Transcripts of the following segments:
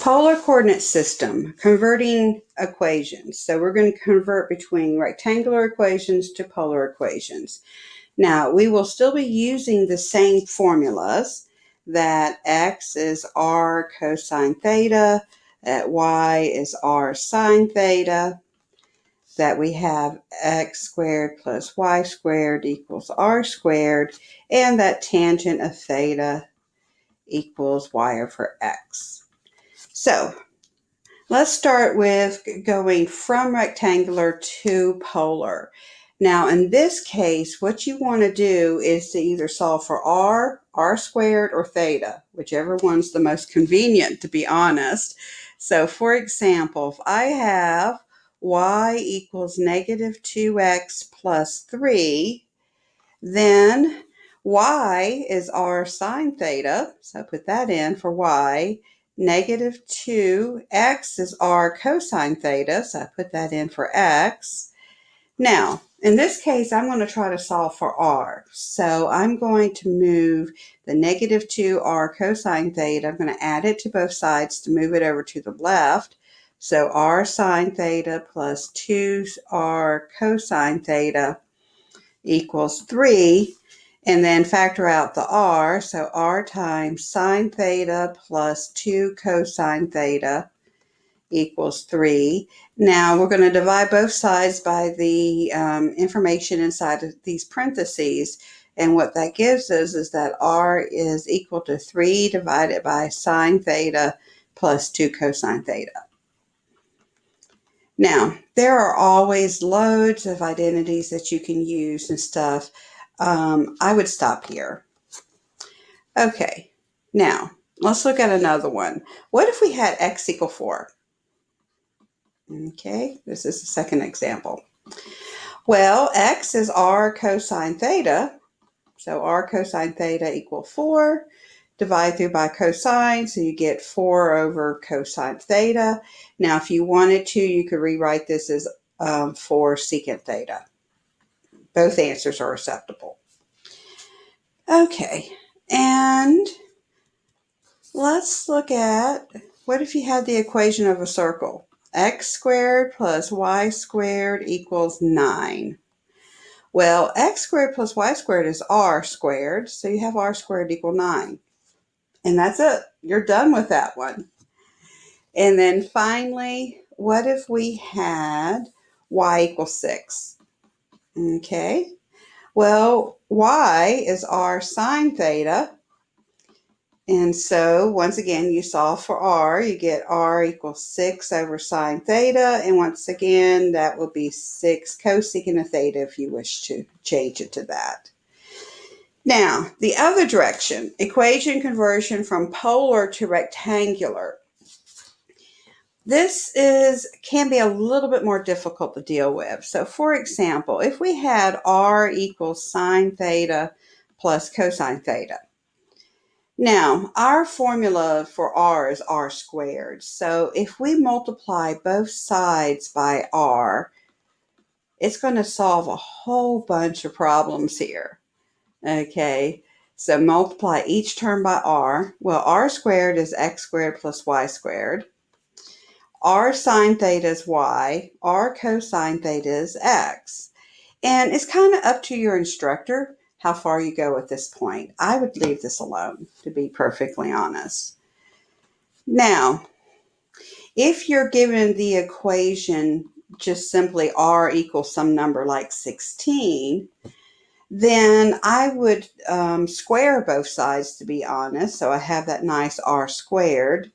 Polar coordinate system, converting equations. So we're going to convert between rectangular equations to polar equations. Now, we will still be using the same formulas that x is r cosine theta, that y is r sine theta, that we have x squared plus y squared equals r squared, and that tangent of theta equals y over x. So let's start with going from rectangular to polar. Now in this case, what you want to do is to either solve for r, r squared, or theta, whichever one's the most convenient to be honest. So for example, if I have y equals negative 2x plus 3, then y is r sine theta, so I put that in for y, negative 2. X is r cosine theta, so I put that in for x. Now, in this case, I'm going to try to solve for r. So I'm going to move the negative 2r cosine theta. I'm going to add it to both sides to move it over to the left. So r sine theta plus 2r cosine theta equals 3 and then factor out the r. So r times sine theta plus 2 cosine theta equals 3. Now we're going to divide both sides by the um, information inside of these parentheses. And what that gives us is that r is equal to 3 divided by sine theta plus 2 cosine theta. Now, there are always loads of identities that you can use and stuff um, I would stop here. Okay, now let's look at another one. What if we had x equal 4? Okay, this is the second example. Well, x is r cosine theta. So r cosine theta equal 4. Divide through by cosine, so you get 4 over cosine theta. Now, if you wanted to, you could rewrite this as um, 4 secant theta. Both answers are acceptable. Okay, and let's look at what if you had the equation of a circle? x squared plus y squared equals 9. Well, x squared plus y squared is r squared, so you have r squared equal 9. And that's it. You're done with that one. And then finally, what if we had y equals 6? Okay. Well, y is r sine theta. And so once again, you solve for r, you get r equals 6 over sine theta. And once again, that will be 6 cosecant of theta if you wish to change it to that. Now, the other direction, equation conversion from polar to rectangular. This is can be a little bit more difficult to deal with. So for example, if we had r equals sine theta plus cosine theta. Now, our formula for r is r squared. So if we multiply both sides by r, it's going to solve a whole bunch of problems here. Okay, so multiply each term by r. Well, r squared is x squared plus y squared r sine theta is y, r cosine theta is x. And it's kind of up to your instructor how far you go at this point. I would leave this alone, to be perfectly honest. Now, if you're given the equation just simply r equals some number like 16, then I would um, square both sides to be honest. So I have that nice r squared.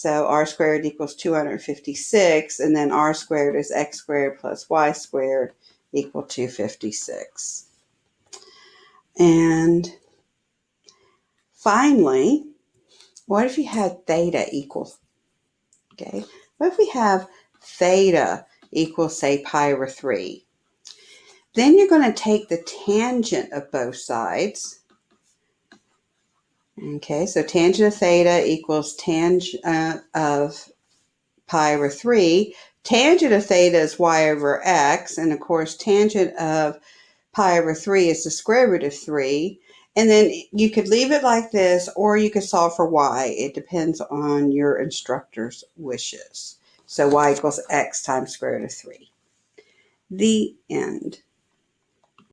So r squared equals 256, and then r squared is x squared plus y squared equal 256. And finally, what if you had theta equal, okay, what if we have theta equals, say, pi over 3? Then you're going to take the tangent of both sides, Okay, so tangent of theta equals tangent uh, of pi over 3. Tangent of theta is y over x, and of course tangent of pi over 3 is the square root of 3. And then you could leave it like this, or you could solve for y. It depends on your instructor's wishes. So y equals x times square root of 3. The end.